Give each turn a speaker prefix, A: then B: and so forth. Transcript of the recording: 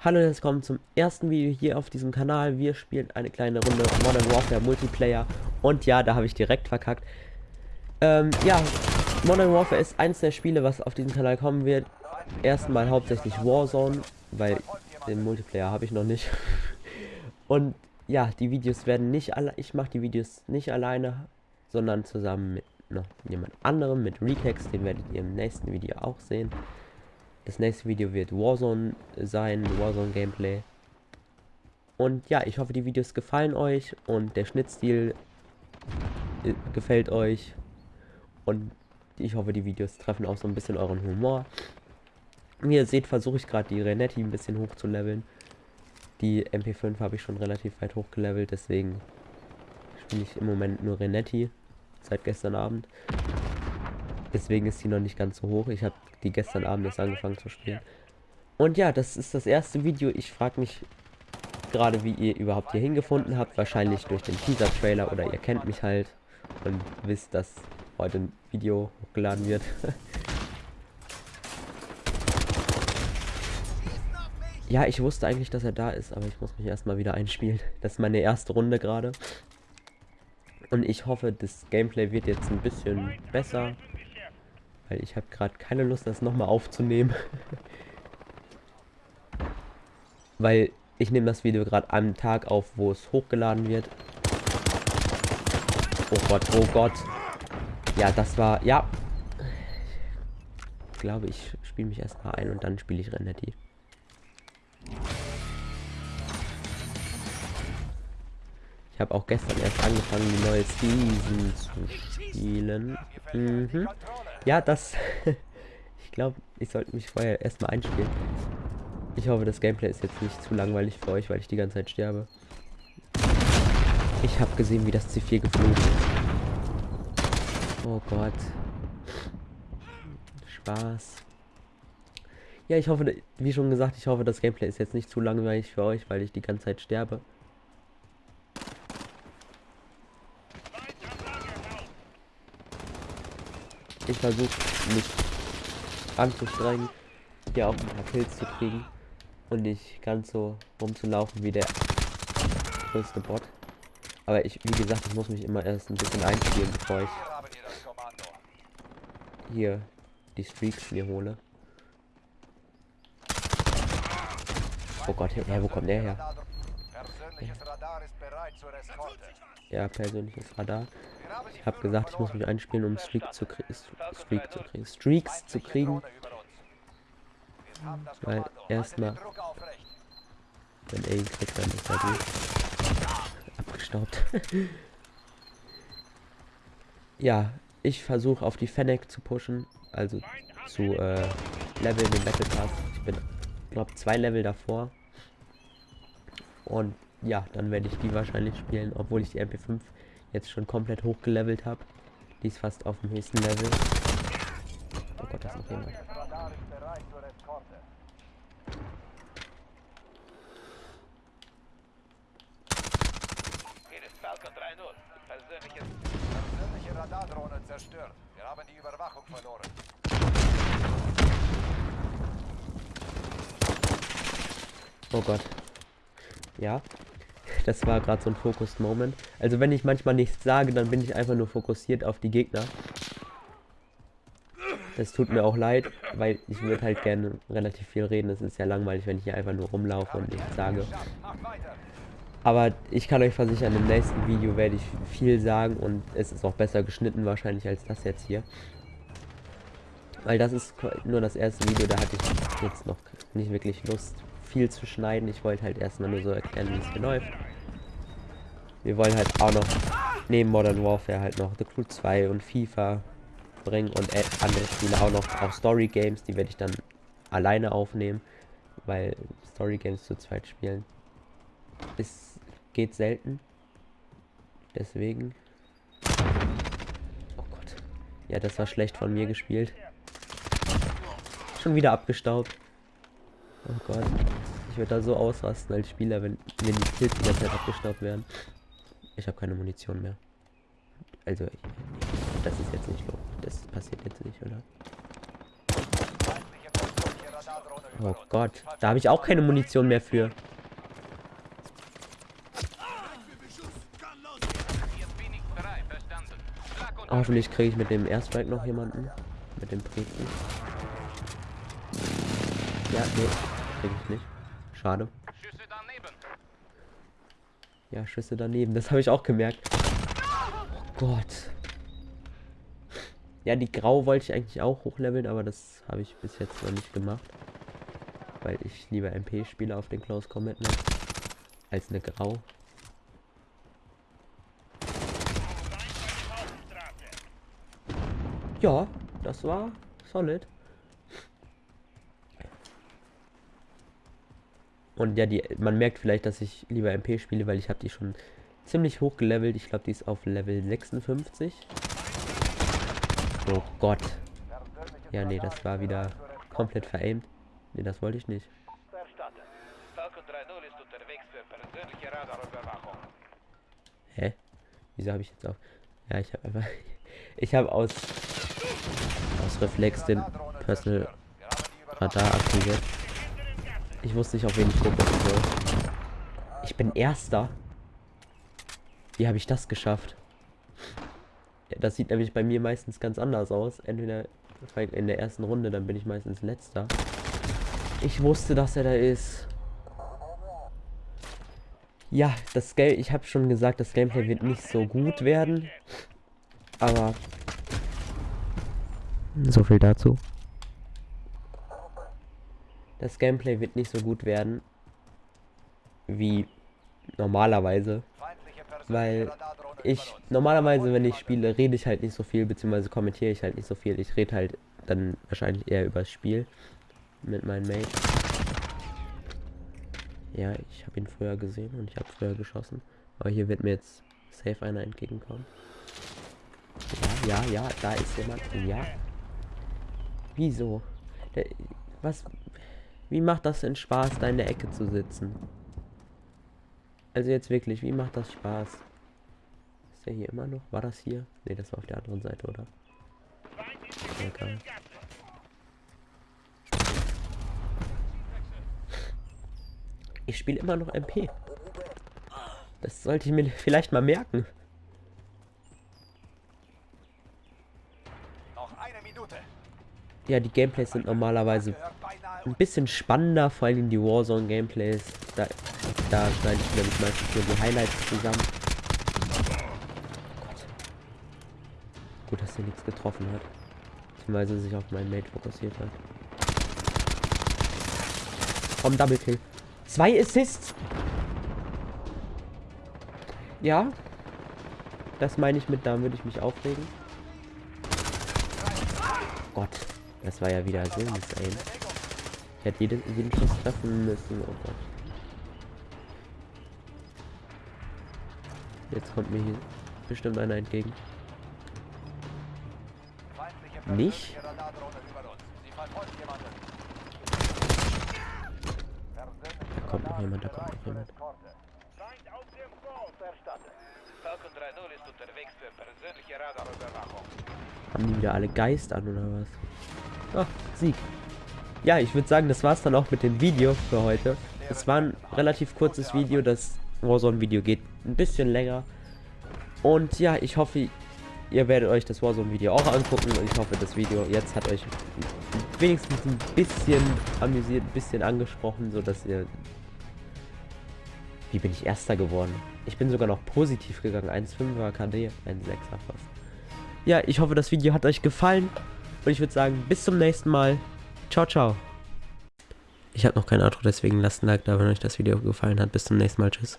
A: Hallo, herzlich willkommen zum ersten Video hier auf diesem Kanal. Wir spielen eine kleine Runde Modern Warfare Multiplayer. Und ja, da habe ich direkt verkackt. Ähm, ja, Modern Warfare ist eins der Spiele, was auf diesem Kanal kommen wird. Erstmal hauptsächlich Warzone, weil den Multiplayer habe ich noch nicht. Und ja, die Videos werden nicht alle, ich mache die Videos nicht alleine, sondern zusammen mit noch jemand anderem, mit Recax, den werdet ihr im nächsten Video auch sehen. Das nächste Video wird Warzone sein, Warzone Gameplay. Und ja, ich hoffe, die Videos gefallen euch und der Schnittstil äh, gefällt euch. Und ich hoffe, die Videos treffen auch so ein bisschen euren Humor. Wie ihr seht, versuche ich gerade die Renetti ein bisschen hoch zu leveln. Die MP5 habe ich schon relativ weit hochgelevelt, deswegen spiele ich im Moment nur Renetti seit gestern Abend. Deswegen ist sie noch nicht ganz so hoch. Ich habe die gestern Abend erst angefangen zu spielen. Und ja, das ist das erste Video. Ich frage mich gerade, wie ihr überhaupt hier hingefunden habt. Wahrscheinlich durch den Teaser-Trailer oder ihr kennt mich halt und wisst, dass heute ein Video hochgeladen wird. ja, ich wusste eigentlich, dass er da ist, aber ich muss mich erstmal wieder einspielen. Das ist meine erste Runde gerade. Und ich hoffe, das Gameplay wird jetzt ein bisschen besser. Weil ich habe gerade keine Lust, das nochmal aufzunehmen. weil ich nehme das Video gerade am Tag auf, wo es hochgeladen wird. Oh Gott, oh Gott. Ja, das war... Ja. Ich glaube, ich spiele mich erstmal ein und dann spiele ich Renetti. Ich habe auch gestern erst angefangen, die neue Season zu spielen. Mhm. Ja, das... ich glaube, ich sollte mich vorher erstmal einspielen. Ich hoffe, das Gameplay ist jetzt nicht zu langweilig für euch, weil ich die ganze Zeit sterbe. Ich habe gesehen, wie das C4 geflogen ist. Oh Gott. Spaß. Ja, ich hoffe, wie schon gesagt, ich hoffe, das Gameplay ist jetzt nicht zu langweilig für euch, weil ich die ganze Zeit sterbe. Ich versuche mich anzustrengen, hier auch ein paar Kills zu kriegen und nicht ganz so rumzulaufen wie der größte Bot. Aber ich, wie gesagt, ich muss mich immer erst ein bisschen einspielen, bevor ich hier die Streaks mir hole. Oh Gott, ja, wo kommt der her? Ja, persönliches Radar. Ich habe gesagt, ich muss mich einspielen, um Streak zu, Streak zu kriegen. Streaks zu kriegen. Weil erstmal, wenn er ihn kriegt, dann ist er durch. Abgestaubt. ja, ich versuche auf die Fennec zu pushen, also zu äh, Level den Battle Pass. Ich bin, glaube zwei Level davor. Und ja, dann werde ich die wahrscheinlich spielen, obwohl ich die MP5 jetzt schon komplett hochgelevelt habe. Die ist fast auf dem höchsten Level. Oh Gott, das ist noch jemand. Persönliche Radardrohne zerstört. Wir haben die Überwachung verloren. Oh Gott. Ja, das war gerade so ein Fokus-Moment. Also wenn ich manchmal nichts sage, dann bin ich einfach nur fokussiert auf die Gegner. Das tut mir auch leid, weil ich würde halt gerne relativ viel reden. Es ist ja langweilig, wenn ich hier einfach nur rumlaufe und nichts sage. Aber ich kann euch versichern, im nächsten Video werde ich viel sagen und es ist auch besser geschnitten wahrscheinlich als das jetzt hier. Weil das ist nur das erste Video, da hatte ich jetzt noch nicht wirklich Lust viel zu schneiden. Ich wollte halt erstmal nur so erklären, wie es hier läuft. Wir wollen halt auch noch neben Modern Warfare halt noch The Crew 2 und FIFA bringen und andere Spiele auch noch, auch Story Games, die werde ich dann alleine aufnehmen, weil Story Games zu zweit spielen ist geht selten. Deswegen. Oh Gott. Ja, das war schlecht von mir gespielt. Schon wieder abgestaubt. Oh Gott. Ich würde da so ausrasten als Spieler, wenn mir die Kills die ganze Zeit abgestaubt werden. Ich habe keine Munition mehr. Also, ich, das ist jetzt nicht so. Das passiert jetzt nicht, oder? Oh Gott, da habe ich auch keine Munition mehr für. Hoffentlich kriege ich mit dem Airstrike noch jemanden. Mit dem Briten. Ja, nee, kriege ich nicht. Schade. Ja, Schüsse daneben, das habe ich auch gemerkt. Oh Gott. Ja, die Grau wollte ich eigentlich auch hochleveln, aber das habe ich bis jetzt noch nicht gemacht. Weil ich lieber MP spiele auf den Close Combat Map als eine Grau. Ja, das war solid. Und ja, die, man merkt vielleicht, dass ich lieber MP spiele, weil ich habe die schon ziemlich hoch gelevelt. Ich glaube, die ist auf Level 56. Oh Gott. Ja, nee, das war wieder komplett veraimt. Nee, das wollte ich nicht. Hä? Wieso habe ich jetzt auch... Ja, ich habe einfach... Ich habe aus... Aus Reflex den Personal Radar aktiviert. Ich wusste nicht, auf wen ich fokussen soll. Ich bin Erster. Wie habe ich das geschafft? Ja, das sieht nämlich bei mir meistens ganz anders aus. Entweder in der ersten Runde, dann bin ich meistens Letzter. Ich wusste, dass er da ist. Ja, das Game, ich habe schon gesagt, das Gameplay wird nicht so gut werden. Aber so viel dazu. Das Gameplay wird nicht so gut werden wie normalerweise. Weil ich normalerweise, wenn ich spiele, rede ich halt nicht so viel, beziehungsweise kommentiere ich halt nicht so viel. Ich rede halt dann wahrscheinlich eher über das Spiel mit meinen Mates. Ja, ich habe ihn früher gesehen und ich habe früher geschossen. Aber hier wird mir jetzt safe einer entgegenkommen. Ja, ja, ja, da ist jemand. Ja. Wieso? Der, was? Wie macht das denn Spaß, da in der Ecke zu sitzen? Also jetzt wirklich, wie macht das Spaß? Ist der hier immer noch? War das hier? Ne, das war auf der anderen Seite, oder? Okay. Ich spiele immer noch MP. Das sollte ich mir vielleicht mal merken. Ja, die Gameplays sind normalerweise ein bisschen spannender, vor allem die Warzone-Gameplays. Da, da schneide ich nämlich meistens nur die Highlights zusammen. Oh Gut, dass er nichts getroffen hat. Beziehungsweise sich auf meinen Mate fokussiert hat. Komm, Double Kill. Zwei Assists. Ja. Das meine ich mit, da würde ich mich aufregen. Gott. Das war ja wieder so insane. Hätte jeden, jeden Schuss treffen müssen. Oh Gott. Jetzt kommt mir hier bestimmt einer entgegen. Nicht? Da kommt noch jemand, da kommt noch jemand. Haben die wieder alle Geist an oder was? Ach, Sieg. Ja, ich würde sagen, das war's dann auch mit dem Video für heute. Es war ein relativ kurzes Video, das Warzone-Video geht ein bisschen länger. Und ja, ich hoffe, ihr werdet euch das Warzone-Video auch angucken. Und ich hoffe, das Video jetzt hat euch wenigstens ein bisschen amüsiert, ein bisschen angesprochen, so dass ihr... Wie bin ich Erster geworden? Ich bin sogar noch positiv gegangen. 1,5er KD, 1,6er fast. Ja, ich hoffe, das Video hat euch gefallen. Und ich würde sagen, bis zum nächsten Mal. Ciao, ciao. Ich habe noch kein Outro, deswegen lasst ein Like da, wenn euch das Video gefallen hat. Bis zum nächsten Mal. Tschüss.